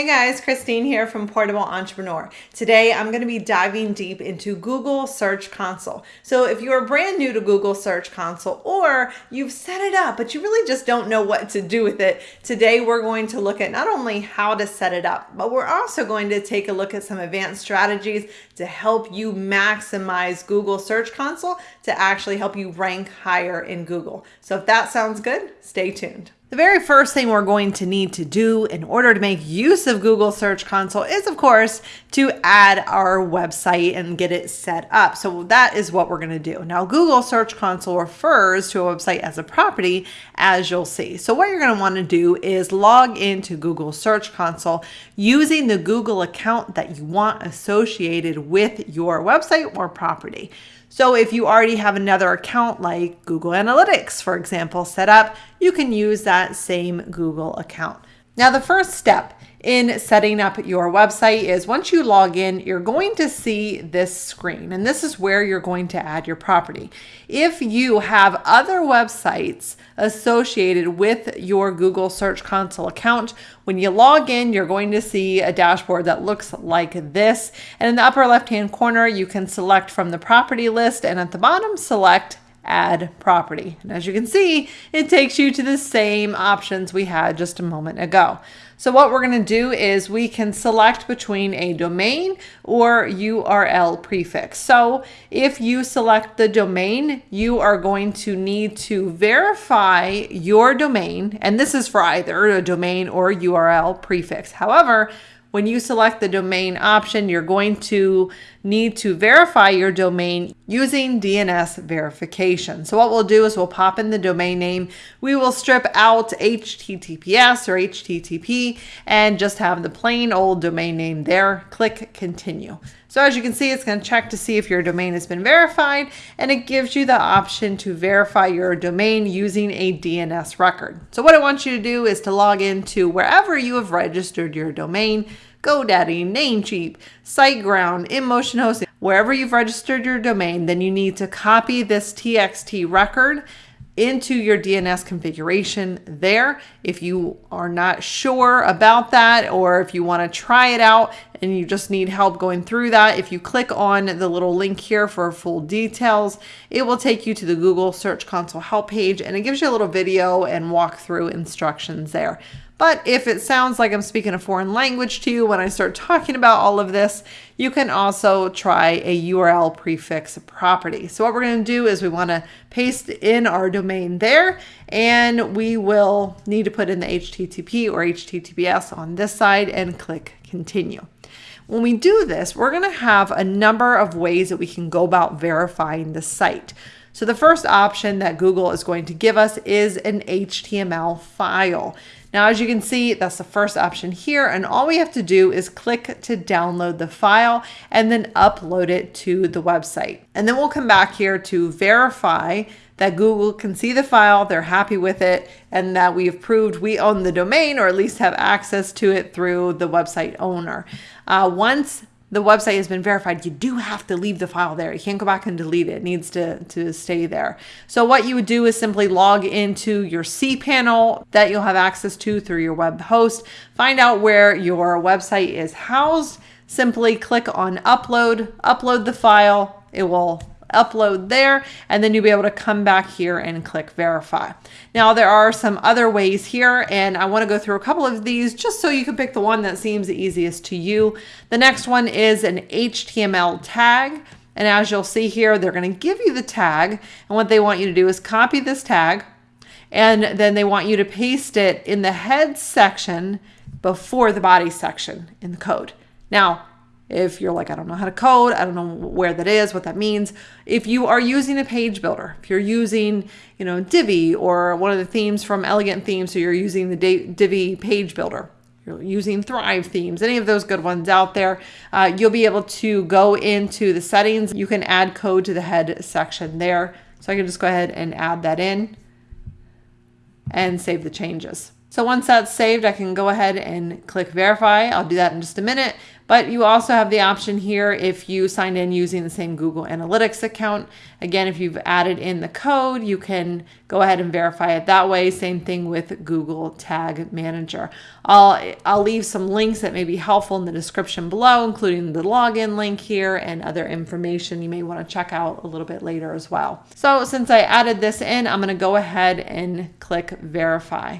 Hey guys, Christine here from Portable Entrepreneur. Today I'm going to be diving deep into Google Search Console. So if you're brand new to Google Search Console or you've set it up but you really just don't know what to do with it, today we're going to look at not only how to set it up, but we're also going to take a look at some advanced strategies to help you maximize Google Search Console to actually help you rank higher in Google. So if that sounds good, stay tuned. The very first thing we're going to need to do in order to make use of Google Search Console is, of course, to add our website and get it set up. So that is what we're going to do. Now, Google Search Console refers to a website as a property, as you'll see. So what you're going to want to do is log into Google Search Console using the Google account that you want associated with your website or property. So if you already have another account like Google Analytics, for example, set up, you can use that same Google account. Now, the first step in setting up your website is once you log in, you're going to see this screen, and this is where you're going to add your property. If you have other websites associated with your Google Search Console account, when you log in, you're going to see a dashboard that looks like this. And in the upper left-hand corner, you can select from the property list, and at the bottom, select add property. And as you can see, it takes you to the same options we had just a moment ago. So what we're going to do is we can select between a domain or URL prefix. So if you select the domain, you are going to need to verify your domain. And this is for either a domain or URL prefix. However, when you select the domain option, you're going to need to verify your domain using DNS verification. So what we'll do is we'll pop in the domain name. We will strip out HTTPS or HTTP and just have the plain old domain name there. Click continue. So as you can see, it's going to check to see if your domain has been verified and it gives you the option to verify your domain using a DNS record. So what I want you to do is to log into wherever you have registered your domain, GoDaddy, Namecheap, SiteGround, InMotion Hosting, wherever you've registered your domain, then you need to copy this TXT record into your DNS configuration there. If you are not sure about that, or if you want to try it out and you just need help going through that, if you click on the little link here for full details, it will take you to the Google Search Console help page and it gives you a little video and walkthrough instructions there. But if it sounds like I'm speaking a foreign language to you when I start talking about all of this, you can also try a URL prefix property. So what we're going to do is we want to paste in our domain there and we will need to put in the HTTP or HTTPS on this side and click continue. When we do this, we're going to have a number of ways that we can go about verifying the site. So the first option that Google is going to give us is an HTML file. Now, as you can see, that's the first option here. And all we have to do is click to download the file and then upload it to the website. And then we'll come back here to verify that Google can see the file, they're happy with it, and that we've proved we own the domain or at least have access to it through the website owner. Uh, once the website has been verified, you do have to leave the file there. You can't go back and delete it. It needs to, to stay there. So what you would do is simply log into your cPanel that you'll have access to through your web host. Find out where your website is housed. Simply click on upload, upload the file. It will upload there, and then you'll be able to come back here and click verify. Now there are some other ways here, and I wanna go through a couple of these just so you can pick the one that seems the easiest to you. The next one is an HTML tag. And as you'll see here, they're gonna give you the tag, and what they want you to do is copy this tag, and then they want you to paste it in the head section before the body section in the code. Now, if you're like, I don't know how to code, I don't know where that is, what that means. If you are using a page builder, if you're using, you know, Divi or one of the themes from Elegant Themes, so you're using the Divi page builder, you're using Thrive themes, any of those good ones out there, uh, you'll be able to go into the settings. You can add code to the head section there. So I can just go ahead and add that in and save the changes. So once that's saved, I can go ahead and click verify. I'll do that in just a minute. But you also have the option here if you signed in using the same Google Analytics account. Again, if you've added in the code, you can go ahead and verify it that way. Same thing with Google Tag Manager. I'll, I'll leave some links that may be helpful in the description below, including the login link here and other information you may want to check out a little bit later as well. So since I added this in, I'm going to go ahead and click verify.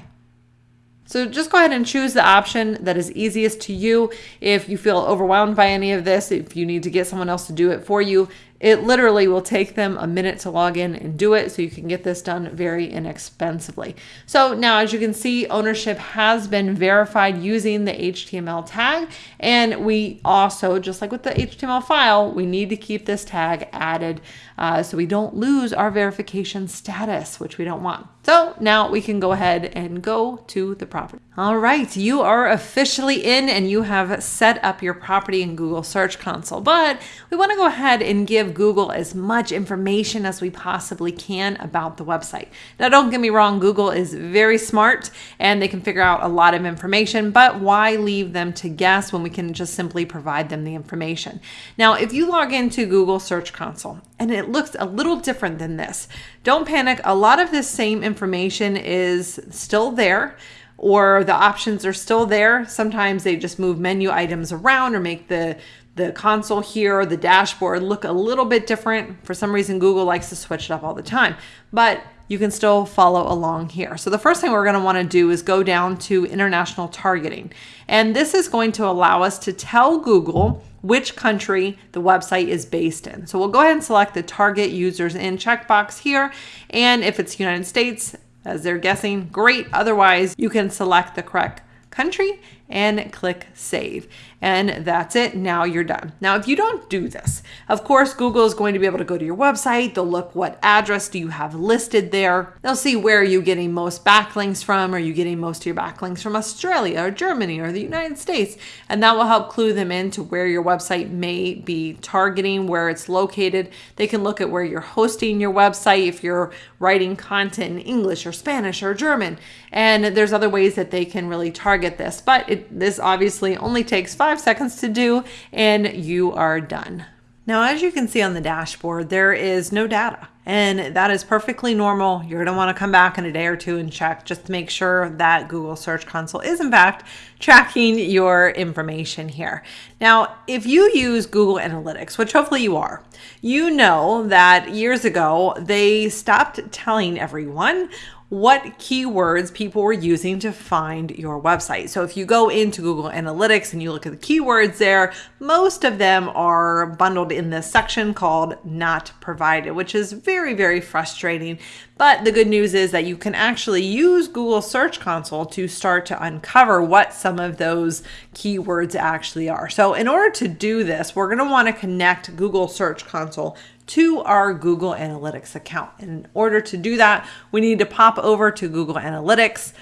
So just go ahead and choose the option that is easiest to you. If you feel overwhelmed by any of this, if you need to get someone else to do it for you, it literally will take them a minute to log in and do it so you can get this done very inexpensively. So now as you can see, ownership has been verified using the HTML tag. And we also, just like with the HTML file, we need to keep this tag added uh, so we don't lose our verification status, which we don't want. So now we can go ahead and go to the property. All right, you are officially in and you have set up your property in Google Search Console, but we wanna go ahead and give Google as much information as we possibly can about the website. Now, don't get me wrong, Google is very smart and they can figure out a lot of information, but why leave them to guess when we can just simply provide them the information? Now, if you log into Google Search Console and it looks a little different than this, don't panic. A lot of this same information is still there or the options are still there. Sometimes they just move menu items around or make the the console here the dashboard look a little bit different. For some reason, Google likes to switch it up all the time, but you can still follow along here. So the first thing we're gonna to wanna to do is go down to international targeting. And this is going to allow us to tell Google which country the website is based in. So we'll go ahead and select the target users in checkbox here. And if it's United States, as they're guessing, great. Otherwise, you can select the correct country and click save. And that's it. Now you're done. Now, if you don't do this, of course, Google is going to be able to go to your website. They'll look what address do you have listed there. They'll see where are you getting most backlinks from. Are you getting most of your backlinks from Australia or Germany or the United States? And that will help clue them into where your website may be targeting, where it's located. They can look at where you're hosting your website if you're writing content in English or Spanish or German. And there's other ways that they can really target this, but it this obviously only takes five seconds to do and you are done. Now, as you can see on the dashboard, there is no data and that is perfectly normal. You're gonna wanna come back in a day or two and check just to make sure that Google Search Console is in fact tracking your information here. Now, if you use Google Analytics, which hopefully you are, you know that years ago, they stopped telling everyone what keywords people were using to find your website. So if you go into Google Analytics and you look at the keywords there, most of them are bundled in this section called not provided, which is very, very frustrating. But the good news is that you can actually use Google Search Console to start to uncover what some of those keywords actually are. So in order to do this, we're gonna wanna connect Google Search Console to our Google Analytics account. In order to do that, we need to pop over to Google Analytics.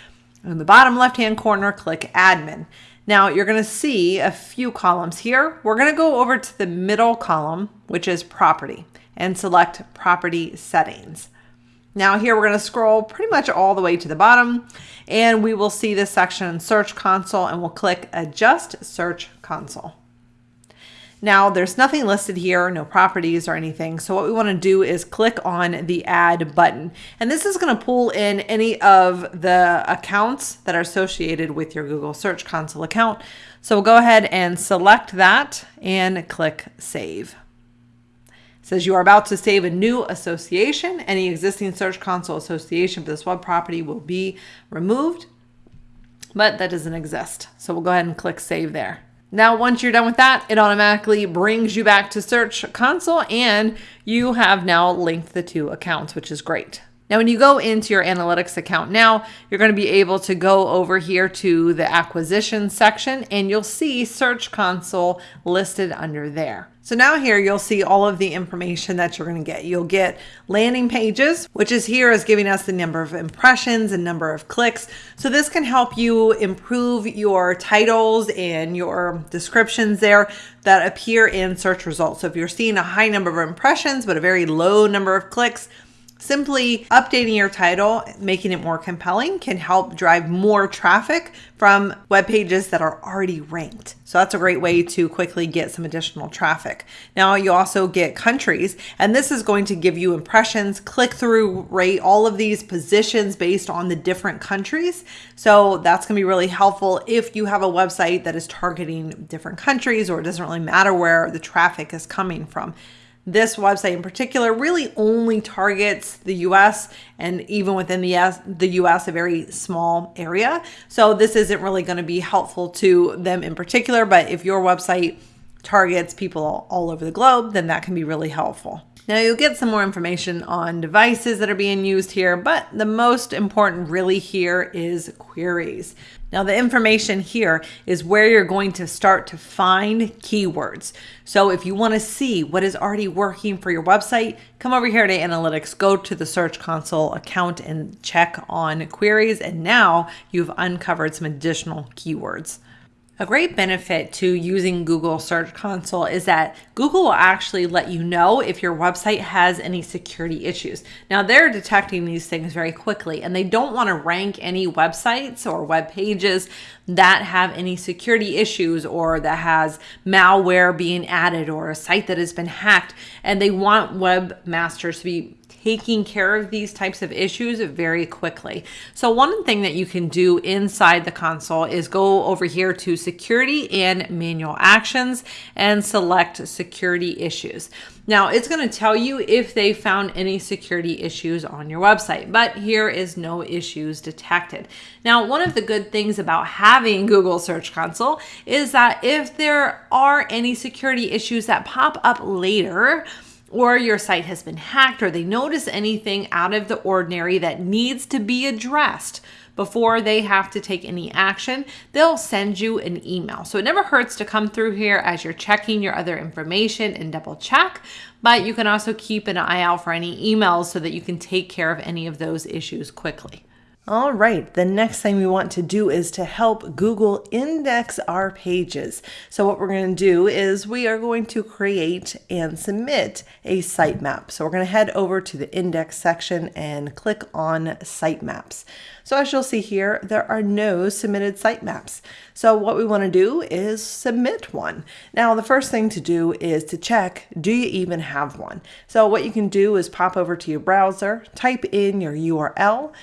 In the bottom left-hand corner, click Admin. Now you're gonna see a few columns here. We're gonna go over to the middle column, which is Property, and select Property Settings. Now here we're gonna scroll pretty much all the way to the bottom and we will see this section Search Console and we'll click Adjust Search Console. Now there's nothing listed here, no properties or anything. So what we wanna do is click on the add button. And this is gonna pull in any of the accounts that are associated with your Google Search Console account. So we'll go ahead and select that and click save. Says you are about to save a new association. Any existing Search Console association for this web property will be removed, but that doesn't exist. So we'll go ahead and click save there. Now, once you're done with that, it automatically brings you back to Search Console and you have now linked the two accounts, which is great. Now, when you go into your analytics account now, you're going to be able to go over here to the acquisition section and you'll see Search Console listed under there. So now here you'll see all of the information that you're going to get. You'll get landing pages, which is here is giving us the number of impressions and number of clicks. So this can help you improve your titles and your descriptions there that appear in search results. So if you're seeing a high number of impressions, but a very low number of clicks, Simply updating your title, making it more compelling, can help drive more traffic from web pages that are already ranked. So that's a great way to quickly get some additional traffic. Now you also get countries, and this is going to give you impressions, click through rate, all of these positions based on the different countries. So that's going to be really helpful if you have a website that is targeting different countries or it doesn't really matter where the traffic is coming from this website in particular really only targets the US and even within the US, the US a very small area. So this isn't really going to be helpful to them in particular, but if your website targets people all over the globe, then that can be really helpful. Now you'll get some more information on devices that are being used here, but the most important really here is queries. Now the information here is where you're going to start to find keywords. So if you want to see what is already working for your website, come over here to analytics, go to the search console account and check on queries. And now you've uncovered some additional keywords. A great benefit to using Google Search Console is that Google will actually let you know if your website has any security issues. Now, they're detecting these things very quickly and they don't want to rank any websites or web pages that have any security issues or that has malware being added or a site that has been hacked. And they want webmasters to be taking care of these types of issues very quickly. So one thing that you can do inside the console is go over here to security and manual actions and select security issues. Now it's going to tell you if they found any security issues on your website, but here is no issues detected. Now, one of the good things about having Google Search Console is that if there are any security issues that pop up later, or your site has been hacked or they notice anything out of the ordinary that needs to be addressed before they have to take any action, they'll send you an email. So it never hurts to come through here as you're checking your other information and double check, but you can also keep an eye out for any emails so that you can take care of any of those issues quickly. All right, the next thing we want to do is to help Google index our pages. So what we're going to do is we are going to create and submit a sitemap. So we're going to head over to the index section and click on sitemaps. So as you'll see here, there are no submitted sitemaps. So what we want to do is submit one. Now the first thing to do is to check, do you even have one? So what you can do is pop over to your browser, type in your URL,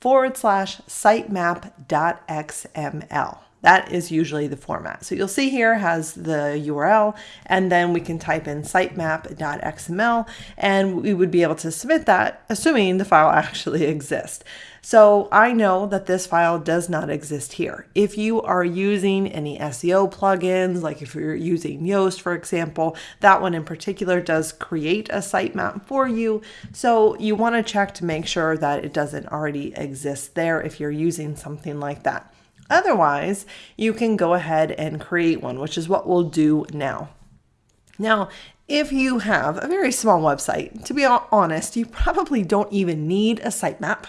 forward slash sitemap.xml. That is usually the format. So you'll see here has the URL and then we can type in sitemap.xml and we would be able to submit that assuming the file actually exists. So I know that this file does not exist here. If you are using any SEO plugins, like if you're using Yoast, for example, that one in particular does create a sitemap for you. So you want to check to make sure that it doesn't already exist there if you're using something like that. Otherwise, you can go ahead and create one, which is what we'll do now. Now, if you have a very small website, to be honest, you probably don't even need a sitemap.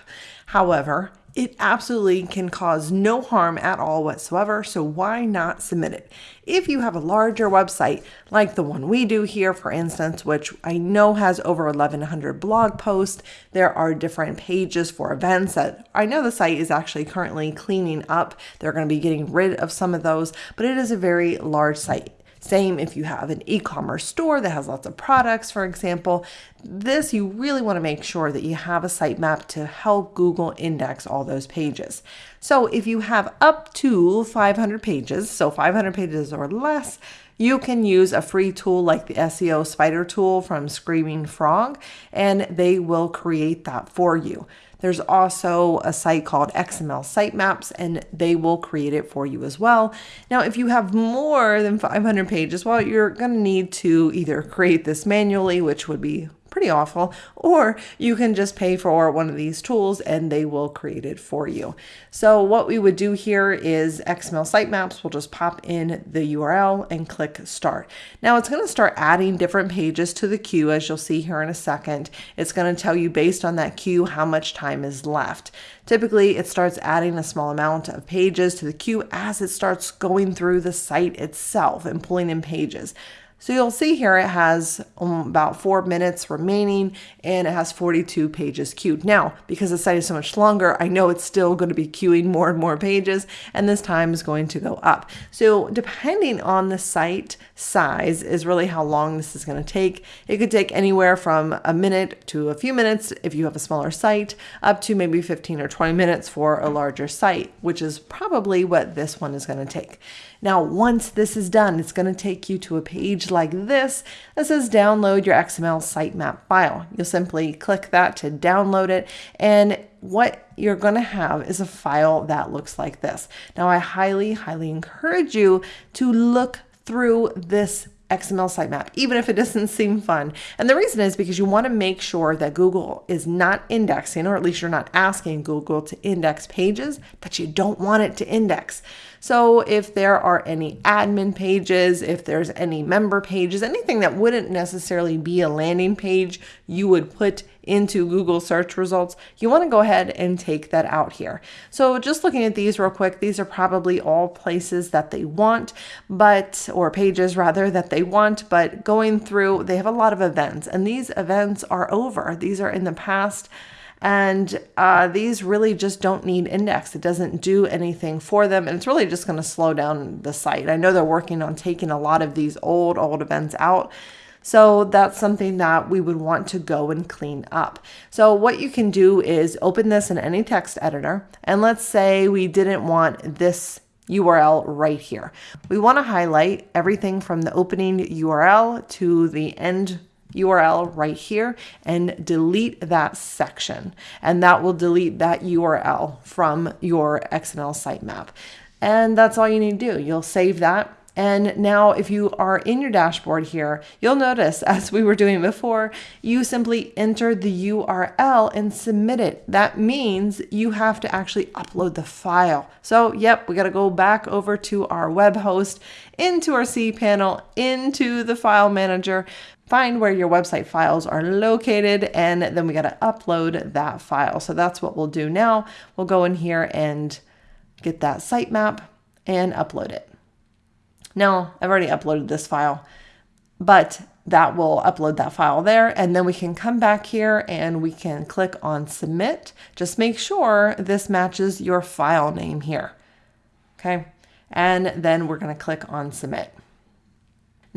However, it absolutely can cause no harm at all whatsoever, so why not submit it? If you have a larger website, like the one we do here, for instance, which I know has over 1,100 blog posts, there are different pages for events that I know the site is actually currently cleaning up. They're going to be getting rid of some of those, but it is a very large site. Same if you have an e-commerce store that has lots of products, for example. This, you really want to make sure that you have a sitemap to help Google index all those pages. So if you have up to 500 pages, so 500 pages or less, you can use a free tool like the SEO Spider tool from Screaming Frog, and they will create that for you. There's also a site called XML Sitemaps, and they will create it for you as well. Now, if you have more than 500 pages, well, you're going to need to either create this manually, which would be pretty awful, or you can just pay for one of these tools and they will create it for you. So what we would do here is XML sitemaps. We'll just pop in the URL and click start. Now it's going to start adding different pages to the queue as you'll see here in a second. It's going to tell you based on that queue how much time is left. Typically, it starts adding a small amount of pages to the queue as it starts going through the site itself and pulling in pages. So you'll see here it has um, about four minutes remaining and it has 42 pages queued. Now, because the site is so much longer, I know it's still going to be queuing more and more pages and this time is going to go up. So depending on the site size is really how long this is going to take. It could take anywhere from a minute to a few minutes if you have a smaller site up to maybe 15 or 20 minutes for a larger site, which is probably what this one is going to take. Now, once this is done, it's going to take you to a page like this that says download your XML sitemap file. You'll simply click that to download it and what you're going to have is a file that looks like this. Now, I highly, highly encourage you to look through this XML sitemap, even if it doesn't seem fun. And the reason is because you want to make sure that Google is not indexing, or at least you're not asking Google to index pages that you don't want it to index. So if there are any admin pages, if there's any member pages, anything that wouldn't necessarily be a landing page you would put into Google search results, you want to go ahead and take that out here. So just looking at these real quick, these are probably all places that they want, but, or pages rather that they want, but going through, they have a lot of events and these events are over. These are in the past. And uh, these really just don't need index. It doesn't do anything for them. And it's really just going to slow down the site. I know they're working on taking a lot of these old, old events out. So that's something that we would want to go and clean up. So what you can do is open this in any text editor. And let's say we didn't want this URL right here. We want to highlight everything from the opening URL to the end URL right here and delete that section. And that will delete that URL from your XML sitemap. And that's all you need to do. You'll save that. And now if you are in your dashboard here, you'll notice as we were doing before, you simply enter the URL and submit it. That means you have to actually upload the file. So yep, we got to go back over to our web host, into our cPanel, into the file manager, find where your website files are located, and then we got to upload that file. So that's what we'll do now. We'll go in here and get that sitemap and upload it. Now, I've already uploaded this file, but that will upload that file there. And then we can come back here and we can click on submit. Just make sure this matches your file name here. Okay. And then we're going to click on submit.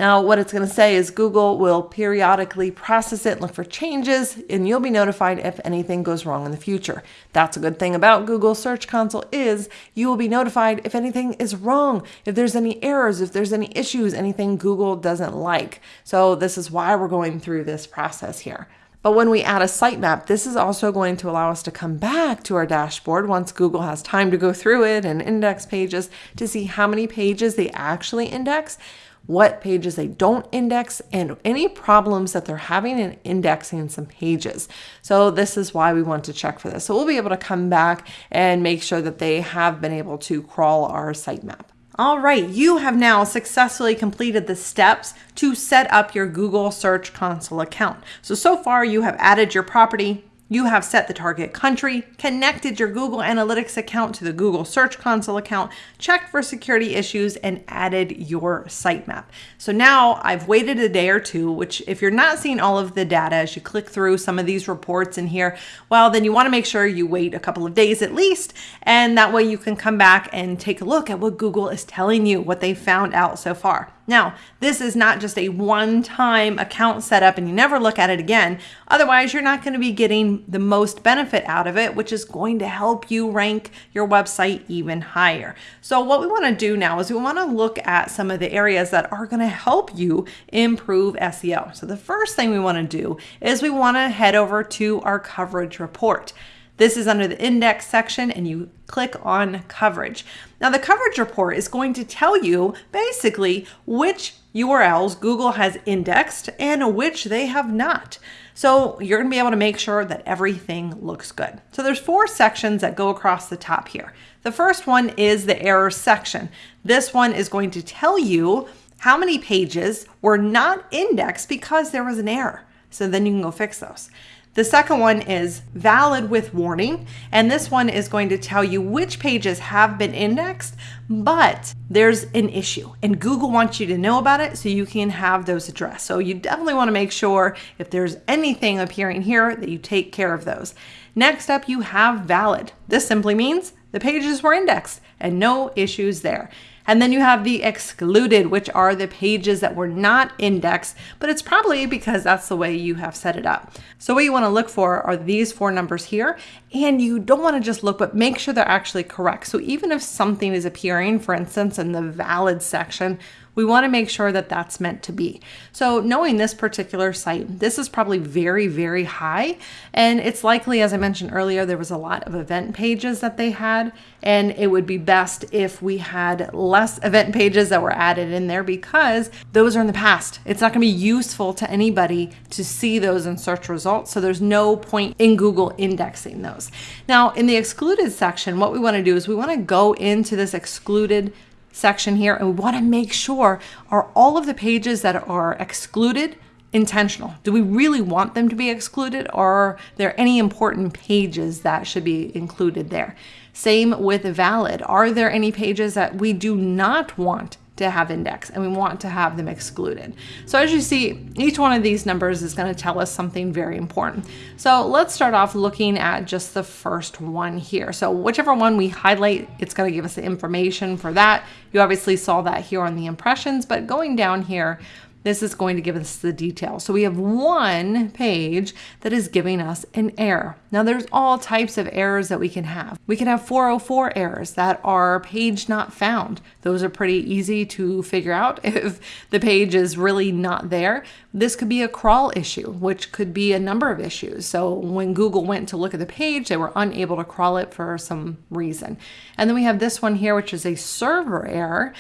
Now, what it's going to say is Google will periodically process it, look for changes, and you'll be notified if anything goes wrong in the future. That's a good thing about Google Search Console is you will be notified if anything is wrong, if there's any errors, if there's any issues, anything Google doesn't like. So this is why we're going through this process here. But when we add a sitemap, this is also going to allow us to come back to our dashboard once Google has time to go through it and index pages to see how many pages they actually index what pages they don't index, and any problems that they're having in indexing some pages. So this is why we want to check for this. So we'll be able to come back and make sure that they have been able to crawl our sitemap. All right, you have now successfully completed the steps to set up your Google Search Console account. So, so far you have added your property, you have set the target country, connected your Google Analytics account to the Google Search Console account, checked for security issues, and added your sitemap. So now I've waited a day or two, which if you're not seeing all of the data as you click through some of these reports in here, well, then you wanna make sure you wait a couple of days at least, and that way you can come back and take a look at what Google is telling you, what they found out so far. Now, this is not just a one-time account setup and you never look at it again. Otherwise, you're not going to be getting the most benefit out of it, which is going to help you rank your website even higher. So what we want to do now is we want to look at some of the areas that are going to help you improve SEO. So the first thing we want to do is we want to head over to our coverage report. This is under the index section and you click on coverage. Now the coverage report is going to tell you basically which URLs Google has indexed and which they have not. So you're gonna be able to make sure that everything looks good. So there's four sections that go across the top here. The first one is the error section. This one is going to tell you how many pages were not indexed because there was an error. So then you can go fix those. The second one is valid with warning, and this one is going to tell you which pages have been indexed, but there's an issue, and Google wants you to know about it so you can have those addressed. So you definitely want to make sure if there's anything appearing here that you take care of those. Next up, you have valid. This simply means the pages were indexed and no issues there. And then you have the excluded, which are the pages that were not indexed, but it's probably because that's the way you have set it up. So what you want to look for are these four numbers here, and you don't want to just look, but make sure they're actually correct. So even if something is appearing, for instance, in the valid section, we want to make sure that that's meant to be. So knowing this particular site, this is probably very, very high. And it's likely, as I mentioned earlier, there was a lot of event pages that they had. And it would be best if we had less event pages that were added in there because those are in the past. It's not going to be useful to anybody to see those in search results. So there's no point in Google indexing those. Now, in the excluded section, what we want to do is we want to go into this excluded section here and we want to make sure are all of the pages that are excluded intentional? Do we really want them to be excluded or are there any important pages that should be included there? Same with valid. Are there any pages that we do not want to have index and we want to have them excluded. So as you see, each one of these numbers is going to tell us something very important. So let's start off looking at just the first one here. So whichever one we highlight, it's going to give us the information for that. You obviously saw that here on the impressions, but going down here, this is going to give us the details. So we have one page that is giving us an error. Now there's all types of errors that we can have. We can have 404 errors that are page not found. Those are pretty easy to figure out if the page is really not there. This could be a crawl issue, which could be a number of issues. So when Google went to look at the page, they were unable to crawl it for some reason. And then we have this one here, which is a server error.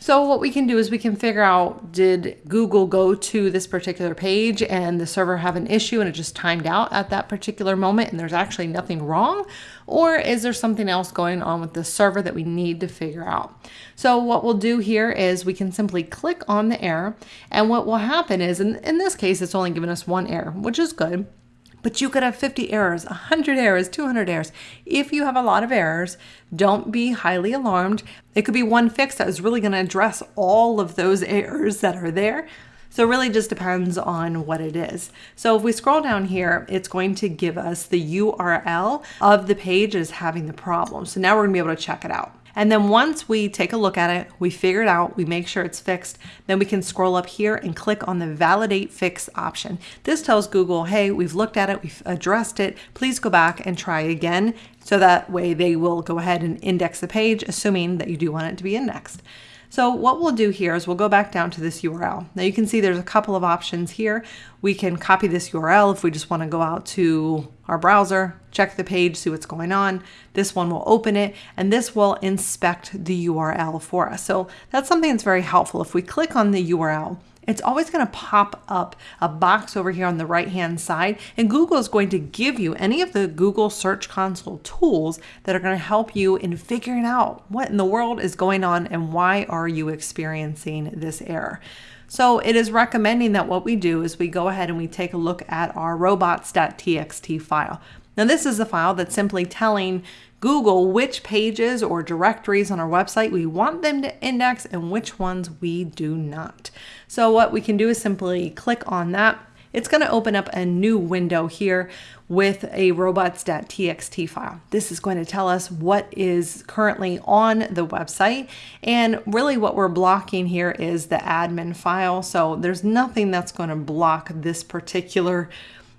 So what we can do is we can figure out, did Google go to this particular page and the server have an issue and it just timed out at that particular moment and there's actually nothing wrong? Or is there something else going on with the server that we need to figure out? So what we'll do here is we can simply click on the error and what will happen is, in, in this case, it's only given us one error, which is good. But you could have 50 errors, 100 errors, 200 errors. If you have a lot of errors, don't be highly alarmed. It could be one fix that is really going to address all of those errors that are there. So it really just depends on what it is. So if we scroll down here, it's going to give us the URL of the page is having the problem. So now we're gonna be able to check it out. And then once we take a look at it, we figure it out, we make sure it's fixed, then we can scroll up here and click on the validate fix option. This tells Google, hey, we've looked at it, we've addressed it, please go back and try again. So that way they will go ahead and index the page, assuming that you do want it to be indexed. So what we'll do here is we'll go back down to this URL. Now you can see there's a couple of options here. We can copy this URL if we just want to go out to our browser, check the page, see what's going on. This one will open it and this will inspect the URL for us. So that's something that's very helpful. If we click on the URL, it's always going to pop up a box over here on the right hand side and Google is going to give you any of the Google Search Console tools that are going to help you in figuring out what in the world is going on and why are you experiencing this error. So it is recommending that what we do is we go ahead and we take a look at our robots.txt file. Now this is a file that's simply telling Google which pages or directories on our website we want them to index and which ones we do not. So what we can do is simply click on that. It's going to open up a new window here with a robots.txt file. This is going to tell us what is currently on the website. And really what we're blocking here is the admin file. So there's nothing that's going to block this particular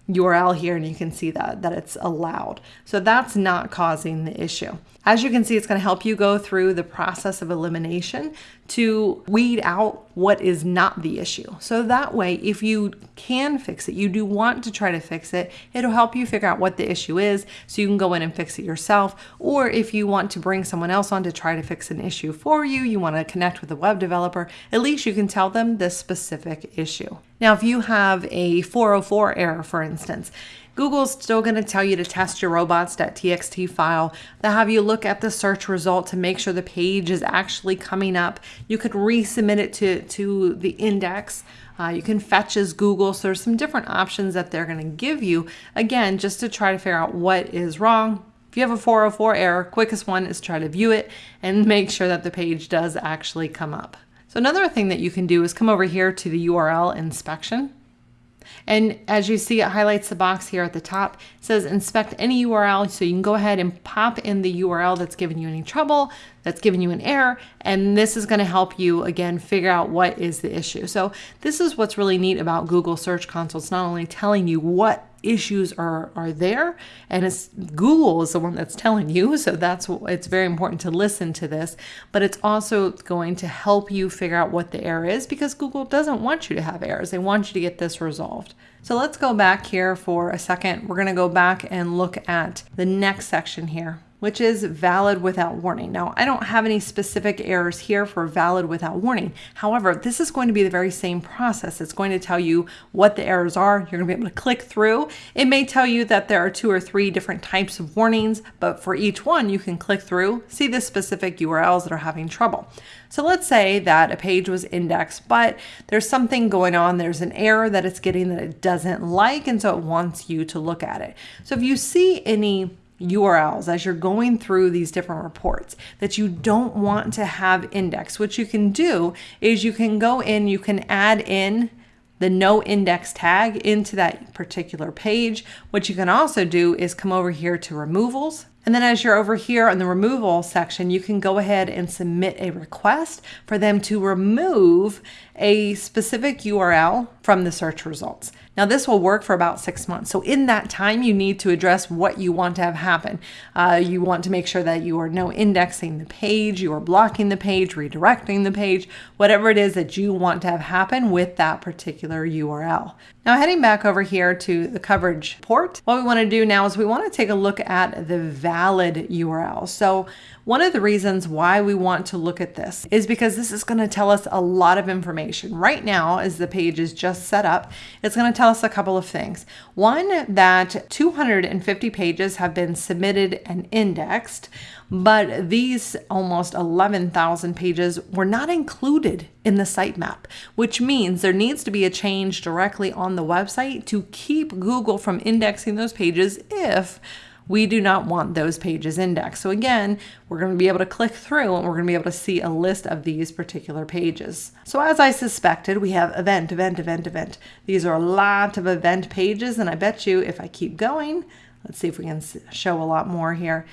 URL here and you can see that, that it's allowed. So that's not causing the issue. As you can see, it's gonna help you go through the process of elimination to weed out what is not the issue. So that way, if you can fix it, you do want to try to fix it, it'll help you figure out what the issue is so you can go in and fix it yourself. Or if you want to bring someone else on to try to fix an issue for you, you want to connect with a web developer, at least you can tell them this specific issue. Now, if you have a 404 error, for instance, Google's still going to tell you to test your robots.txt file. They'll have you look at the search result to make sure the page is actually coming up. You could resubmit it to, to the index. Uh, you can fetch as Google. So there's some different options that they're going to give you, again, just to try to figure out what is wrong. If you have a 404 error, quickest one is try to view it and make sure that the page does actually come up. So another thing that you can do is come over here to the URL inspection. And as you see, it highlights the box here at the top. It says inspect any URL. So you can go ahead and pop in the URL that's giving you any trouble, that's giving you an error. And this is going to help you, again, figure out what is the issue. So this is what's really neat about Google Search Console. It's not only telling you what issues are are there and it's google is the one that's telling you so that's it's very important to listen to this but it's also going to help you figure out what the error is because google doesn't want you to have errors they want you to get this resolved so let's go back here for a second we're going to go back and look at the next section here which is valid without warning. Now, I don't have any specific errors here for valid without warning. However, this is going to be the very same process. It's going to tell you what the errors are. You're going to be able to click through. It may tell you that there are two or three different types of warnings, but for each one, you can click through, see the specific URLs that are having trouble. So let's say that a page was indexed, but there's something going on. There's an error that it's getting that it doesn't like, and so it wants you to look at it. So if you see any URLs as you're going through these different reports that you don't want to have indexed. What you can do is you can go in, you can add in the no index tag into that particular page. What you can also do is come over here to removals. And then as you're over here in the removal section, you can go ahead and submit a request for them to remove a specific URL from the search results. Now, this will work for about six months. So, in that time, you need to address what you want to have happen. Uh, you want to make sure that you are no indexing the page, you are blocking the page, redirecting the page, whatever it is that you want to have happen with that particular URL. Now, heading back over here to the coverage port, what we want to do now is we want to take a look at the valid URL. So, one of the reasons why we want to look at this is because this is going to tell us a lot of information. Right now, as the page is just set up, it's going to tell us a couple of things. One, that 250 pages have been submitted and indexed, but these almost 11,000 pages were not included in the sitemap, which means there needs to be a change directly on the website to keep Google from indexing those pages if we do not want those pages indexed. So again, we're going to be able to click through and we're going to be able to see a list of these particular pages. So as I suspected, we have event, event, event, event. These are a lot of event pages and I bet you if I keep going, let's see if we can show a lot more here,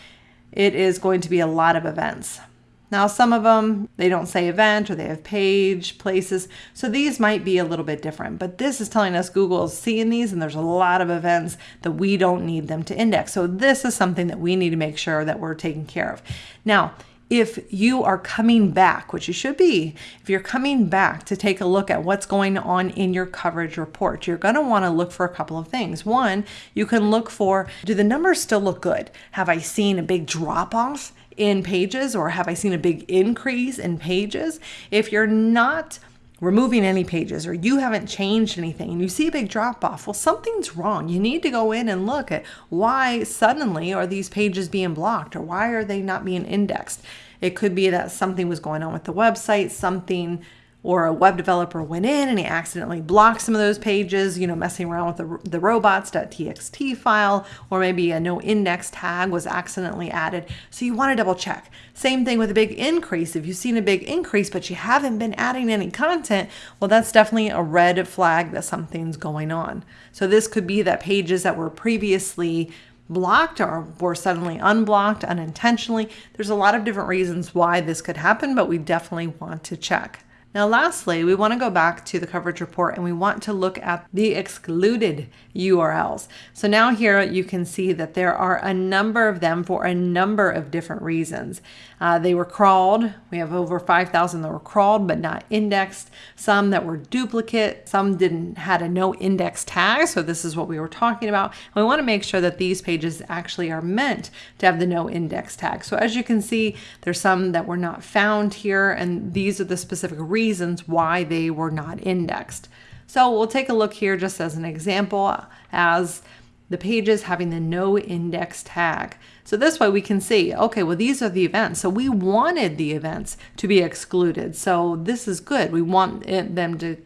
it is going to be a lot of events. Now, some of them, they don't say event or they have page, places. So these might be a little bit different, but this is telling us Google is seeing these and there's a lot of events that we don't need them to index. So this is something that we need to make sure that we're taking care of. Now, if you are coming back, which you should be, if you're coming back to take a look at what's going on in your coverage report, you're going to want to look for a couple of things. One, you can look for do the numbers still look good? Have I seen a big drop off in pages or have I seen a big increase in pages? If you're not removing any pages or you haven't changed anything and you see a big drop off, well, something's wrong. You need to go in and look at why suddenly are these pages being blocked or why are they not being indexed? It could be that something was going on with the website, something or a web developer went in and he accidentally blocked some of those pages, you know, messing around with the, the robots.txt file, or maybe a no index tag was accidentally added. So you want to double check. Same thing with a big increase. If you've seen a big increase, but you haven't been adding any content, well, that's definitely a red flag that something's going on. So this could be that pages that were previously blocked or were suddenly unblocked unintentionally. There's a lot of different reasons why this could happen, but we definitely want to check. Now, lastly, we want to go back to the coverage report and we want to look at the excluded URLs. So now here you can see that there are a number of them for a number of different reasons. Uh, they were crawled. We have over 5,000 that were crawled but not indexed. Some that were duplicate. Some didn't had a no index tag. So this is what we were talking about. And we want to make sure that these pages actually are meant to have the no index tag. So as you can see, there's some that were not found here, and these are the specific reasons why they were not indexed. So we'll take a look here just as an example as the pages having the no index tag. So this way we can see, okay, well, these are the events. So we wanted the events to be excluded. So this is good. We want them to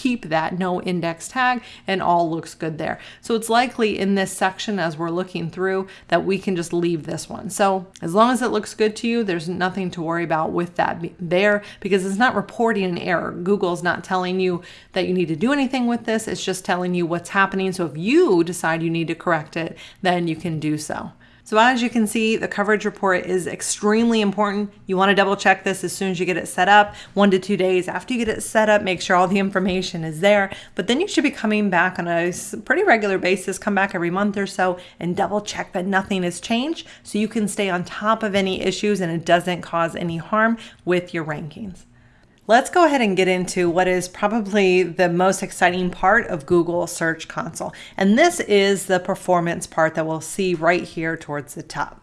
keep that no index tag and all looks good there. So it's likely in this section as we're looking through that we can just leave this one. So as long as it looks good to you, there's nothing to worry about with that there because it's not reporting an error. Google's not telling you that you need to do anything with this. It's just telling you what's happening. So if you decide you need to correct it, then you can do so. So as you can see, the coverage report is extremely important. You want to double check this as soon as you get it set up, one to two days after you get it set up, make sure all the information is there. But then you should be coming back on a pretty regular basis, come back every month or so and double check that nothing has changed so you can stay on top of any issues and it doesn't cause any harm with your rankings. Let's go ahead and get into what is probably the most exciting part of Google Search Console. And this is the performance part that we'll see right here towards the top.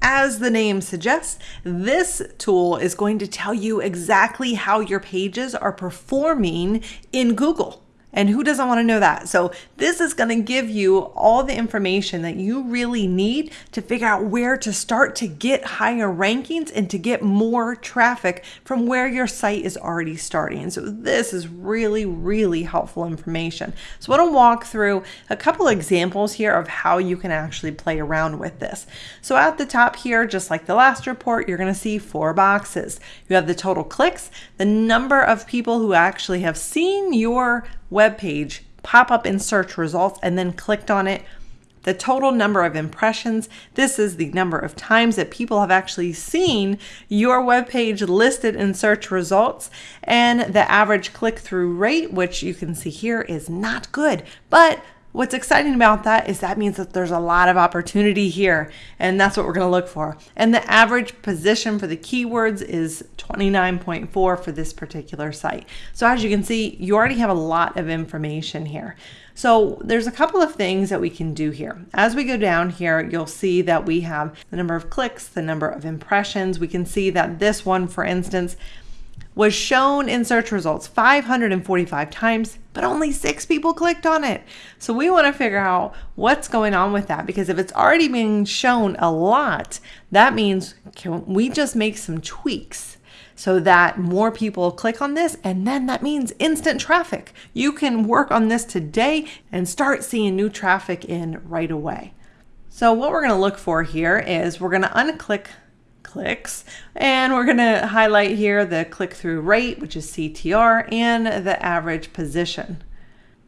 As the name suggests, this tool is going to tell you exactly how your pages are performing in Google. And who doesn't want to know that? So this is going to give you all the information that you really need to figure out where to start to get higher rankings and to get more traffic from where your site is already starting. So this is really, really helpful information. So I want to walk through a couple examples here of how you can actually play around with this. So at the top here, just like the last report, you're going to see four boxes. You have the total clicks, the number of people who actually have seen your web page pop up in search results and then clicked on it. The total number of impressions. This is the number of times that people have actually seen your web page listed in search results. And the average click through rate, which you can see here, is not good. But What's exciting about that is that means that there's a lot of opportunity here, and that's what we're going to look for. And the average position for the keywords is 29.4 for this particular site. So as you can see, you already have a lot of information here. So there's a couple of things that we can do here. As we go down here, you'll see that we have the number of clicks, the number of impressions. We can see that this one, for instance, was shown in search results 545 times, but only six people clicked on it. So we want to figure out what's going on with that because if it's already being shown a lot, that means can we just make some tweaks so that more people click on this and then that means instant traffic. You can work on this today and start seeing new traffic in right away. So what we're going to look for here is we're going to unclick clicks. And we're going to highlight here the click-through rate, which is CTR, and the average position.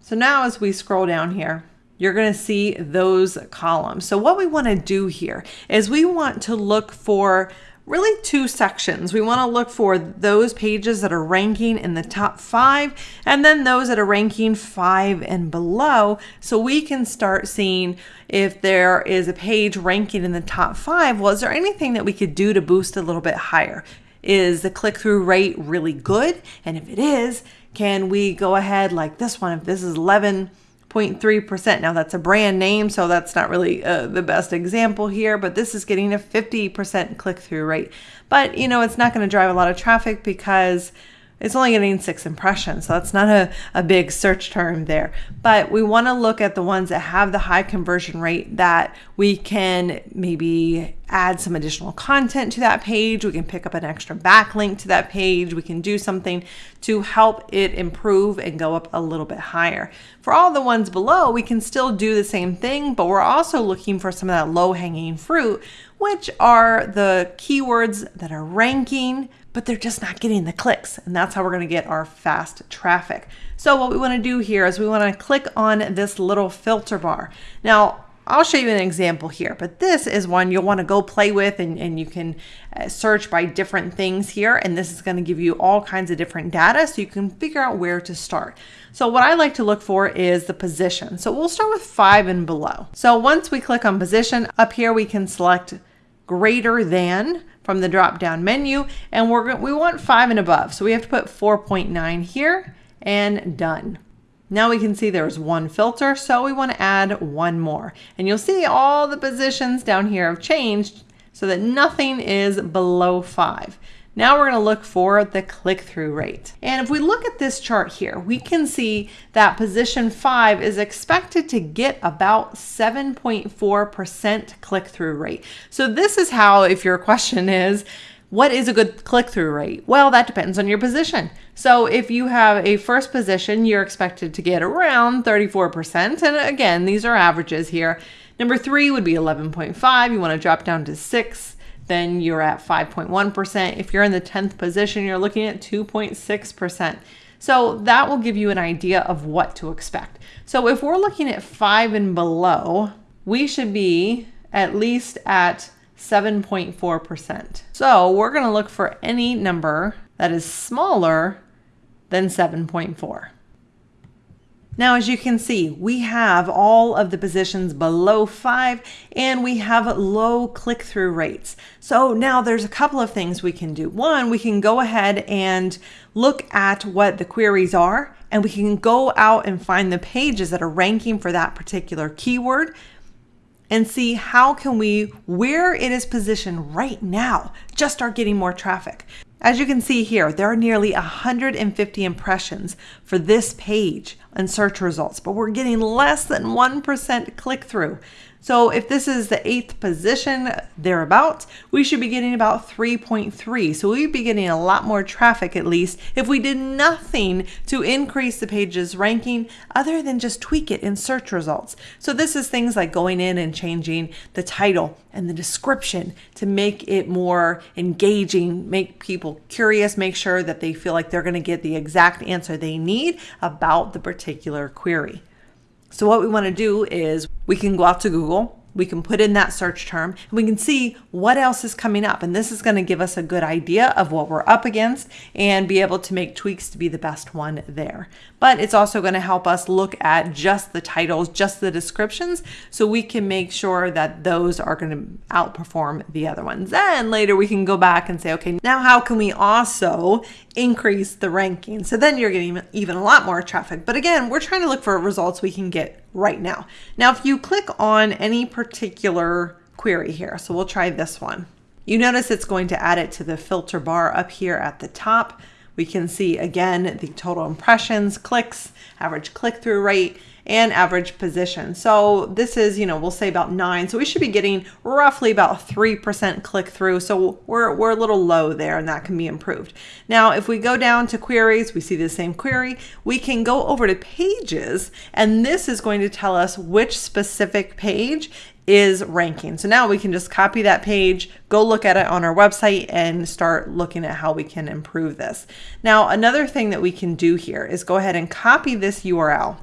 So now as we scroll down here, you're going to see those columns. So what we want to do here is we want to look for really two sections. We want to look for those pages that are ranking in the top five and then those that are ranking five and below so we can start seeing if there is a page ranking in the top five. Well, is there anything that we could do to boost a little bit higher? Is the click through rate really good? And if it is, can we go ahead like this one? If this is 11, 0.3%. Now that's a brand name, so that's not really uh, the best example here, but this is getting a 50% click through rate. But you know, it's not going to drive a lot of traffic because it's only getting six impressions, so that's not a, a big search term there. But we want to look at the ones that have the high conversion rate that we can maybe add some additional content to that page. We can pick up an extra backlink to that page. We can do something to help it improve and go up a little bit higher. For all the ones below, we can still do the same thing, but we're also looking for some of that low hanging fruit, which are the keywords that are ranking but they're just not getting the clicks. And that's how we're gonna get our fast traffic. So what we wanna do here is we wanna click on this little filter bar. Now, I'll show you an example here, but this is one you'll want to go play with and, and you can uh, search by different things here. And this is going to give you all kinds of different data so you can figure out where to start. So what I like to look for is the position. So we'll start with five and below. So once we click on position up here, we can select greater than from the drop down menu and we're we want five and above. So we have to put 4.9 here and done. Now we can see there's one filter, so we want to add one more. And you'll see all the positions down here have changed so that nothing is below five. Now we're going to look for the click-through rate. And if we look at this chart here, we can see that position 5 is expected to get about 7.4% click-through rate. So this is how, if your question is, what is a good click through rate? Well, that depends on your position. So if you have a first position, you're expected to get around 34%. And again, these are averages here. Number three would be 11.5. You want to drop down to six, then you're at 5.1%. If you're in the 10th position, you're looking at 2.6%. So that will give you an idea of what to expect. So if we're looking at five and below, we should be at least at 7.4%. So we're going to look for any number that is smaller than 7.4. Now, as you can see, we have all of the positions below five and we have low click-through rates. So now there's a couple of things we can do. One, we can go ahead and look at what the queries are and we can go out and find the pages that are ranking for that particular keyword and see how can we, where it is positioned right now, just start getting more traffic. As you can see here, there are nearly 150 impressions for this page and search results, but we're getting less than 1% click through. So if this is the eighth position thereabouts, we should be getting about 3.3. So we'd be getting a lot more traffic at least if we did nothing to increase the page's ranking other than just tweak it in search results. So this is things like going in and changing the title and the description to make it more engaging, make people curious, make sure that they feel like they're going to get the exact answer they need about the particular query. So what we want to do is we can go out to Google, we can put in that search term and we can see what else is coming up. And this is going to give us a good idea of what we're up against and be able to make tweaks to be the best one there. But it's also going to help us look at just the titles, just the descriptions, so we can make sure that those are going to outperform the other ones. Then later we can go back and say, okay, now how can we also increase the ranking? So then you're getting even a lot more traffic. But again, we're trying to look for results we can get right now. Now, if you click on any particular query here, so we'll try this one. You notice it's going to add it to the filter bar up here at the top. We can see again the total impressions, clicks, average click-through rate, and average position. So this is, you know, we'll say about nine. So we should be getting roughly about 3% click through. So we're, we're a little low there and that can be improved. Now, if we go down to queries, we see the same query. We can go over to pages and this is going to tell us which specific page is ranking. So now we can just copy that page, go look at it on our website and start looking at how we can improve this. Now, another thing that we can do here is go ahead and copy this URL.